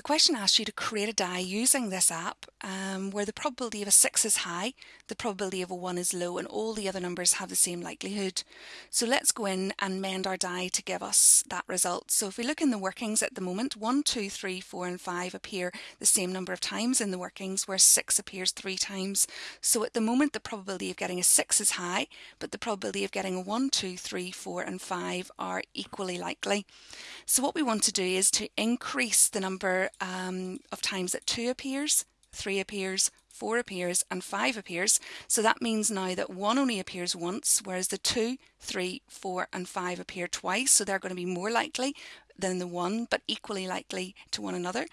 The question asks you to create a die using this app um, where the probability of a 6 is high, the probability of a 1 is low, and all the other numbers have the same likelihood. So let's go in and mend our die to give us that result. So if we look in the workings at the moment, 1, 2, 3, 4 and 5 appear the same number of times in the workings, where 6 appears 3 times. So at the moment the probability of getting a 6 is high, but the probability of getting a 1, 2, 3, 4 and 5 are equally likely. So what we want to do is to increase the number um, of times that 2 appears, 3 appears, 4 appears and 5 appears. So that means now that 1 only appears once, whereas the 2, 3, 4 and 5 appear twice. So they're going to be more likely than the 1, but equally likely to one another.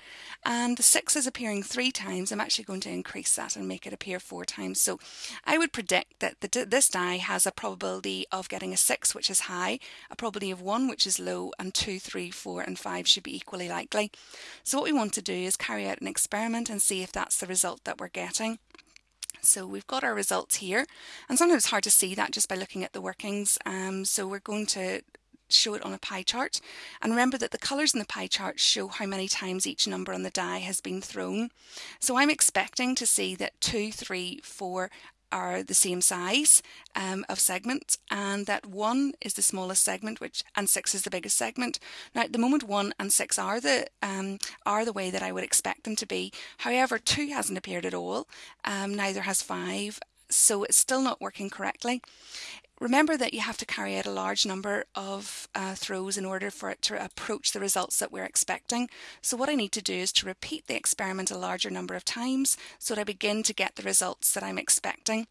And the 6 is appearing 3 times. I'm actually going to increase that and make it appear 4 times. So I would predict that the, this die has a probability of getting a 6, which is high, a probability of 1, which is low, and 2, 3, 4 and 5 should be equally likely. So what we want to do is carry out an experiment and see if that's the result that we're getting. So we've got our results here and sometimes it's hard to see that just by looking at the workings um, so we're going to show it on a pie chart. And remember that the colours in the pie chart show how many times each number on the die has been thrown. So I'm expecting to see that 2, 3, 4 are the same size um, of segment and that 1 is the smallest segment which and 6 is the biggest segment. Now at the moment 1 and 6 are the um, are the way that I would expect them to be. However 2 hasn't appeared at all, um, neither has 5 so it's still not working correctly. Remember that you have to carry out a large number of uh, throws in order for it to approach the results that we're expecting. So what I need to do is to repeat the experiment a larger number of times so that I begin to get the results that I'm expecting.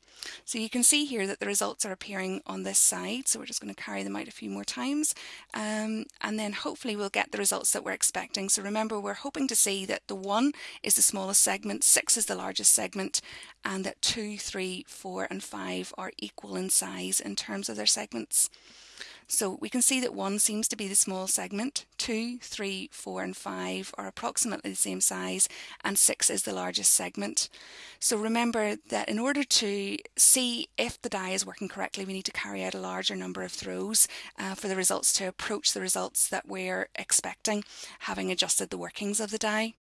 So you can see here that the results are appearing on this side. So we're just going to carry them out a few more times um, and then hopefully we'll get the results that we're expecting. So remember we're hoping to see that the 1 is the smallest segment, 6 is the largest segment and that two, three, four, and 5 are equal in size terms of their segments. So we can see that 1 seems to be the small segment, 2, 3, 4 and 5 are approximately the same size and 6 is the largest segment. So remember that in order to see if the die is working correctly we need to carry out a larger number of throws uh, for the results to approach the results that we're expecting having adjusted the workings of the die.